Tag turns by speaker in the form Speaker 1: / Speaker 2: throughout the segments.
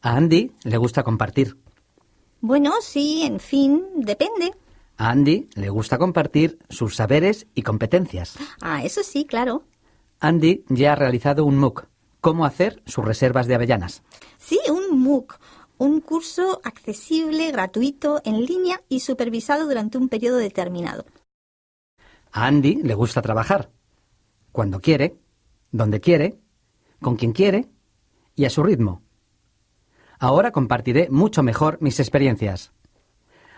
Speaker 1: A Andy le gusta compartir.
Speaker 2: Bueno, sí, en fin, depende.
Speaker 1: A Andy le gusta compartir sus saberes y competencias.
Speaker 2: Ah, eso sí, claro.
Speaker 1: Andy ya ha realizado un MOOC, cómo hacer sus reservas de avellanas.
Speaker 2: Sí, un MOOC, un curso accesible, gratuito, en línea y supervisado durante un periodo determinado.
Speaker 1: A Andy le gusta trabajar. Cuando quiere, donde quiere, con quien quiere y a su ritmo. Ahora compartiré mucho mejor mis experiencias.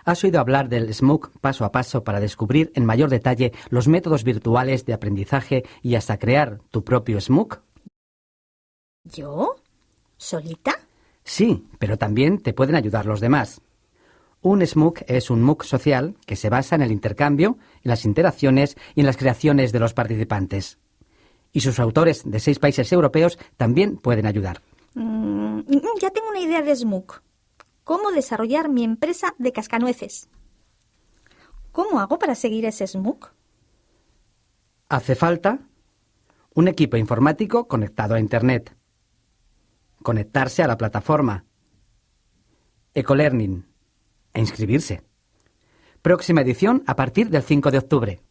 Speaker 1: ¿Has oído hablar del SMOOC paso a paso para descubrir en mayor detalle los métodos virtuales de aprendizaje y hasta crear tu propio SMOOC?
Speaker 2: ¿Yo? ¿Solita?
Speaker 1: Sí, pero también te pueden ayudar los demás. Un SMOOC es un MOOC social que se basa en el intercambio, en las interacciones y en las creaciones de los participantes. Y sus autores de seis países europeos también pueden ayudar.
Speaker 2: Mm, ya tengo una idea de SMOOC. ¿Cómo desarrollar mi empresa de cascanueces? ¿Cómo hago para seguir ese SMOOC?
Speaker 1: Hace falta un equipo informático conectado a Internet. Conectarse a la plataforma. Ecolearning. E inscribirse. Próxima edición a partir del 5 de octubre.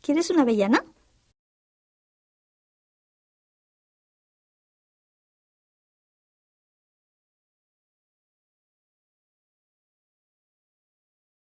Speaker 2: ¿Quieres una avellana?